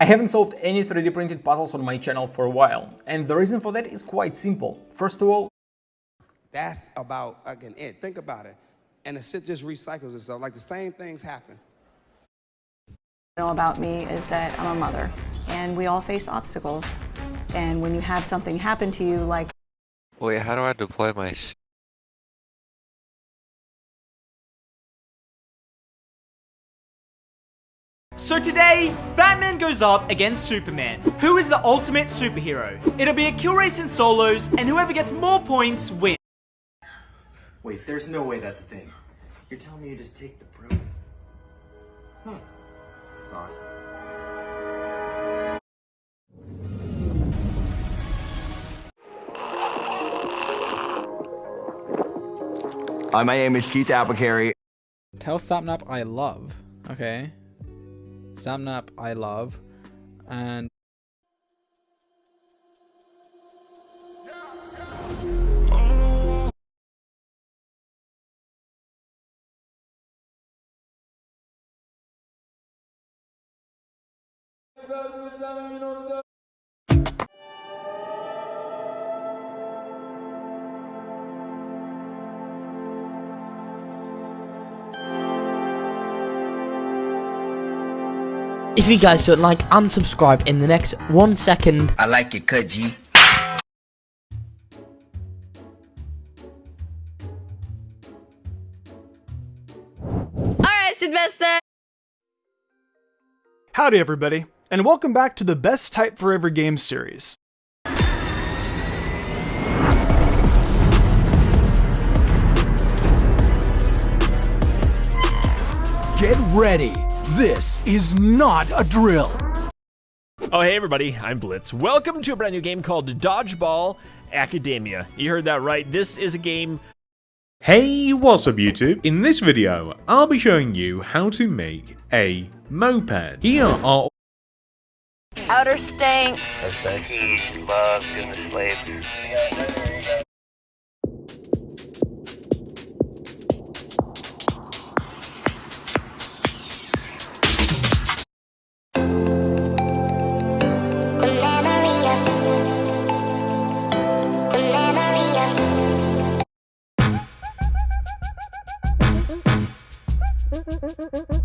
I haven't solved any 3D printed puzzles on my channel for a while, and the reason for that is quite simple. First of all, that's about, again, it. Think about it. And the shit just recycles itself. Like the same things happen. know about me is that I'm a mother, and we all face obstacles. And when you have something happen to you, like Wait, how do I deploy my So today, Batman goes up against Superman, who is the ultimate superhero. It'll be a kill race in solos, and whoever gets more points wins. Wait, there's no way that's a thing. You're telling me you just take the broom? Hmm. It's on. Hi, my name is Keith Applecarry. Tell Sapnap I love. Okay. Sapnap I love. And If you guys don't like, unsubscribe in the next one second. I like it, cut, G. Alright, Sylvester! Howdy everybody, and welcome back to the Best Type Forever Game series. Get ready! This is not a drill! Oh, hey everybody, I'm Blitz. Welcome to a brand new game called Dodgeball Academia. You heard that right, this is a game... Hey, what's up YouTube? In this video, I'll be showing you how to make a moped. Here are Outer stinks. He loves getting the slaves. Mm-mm-mm-mm-mm.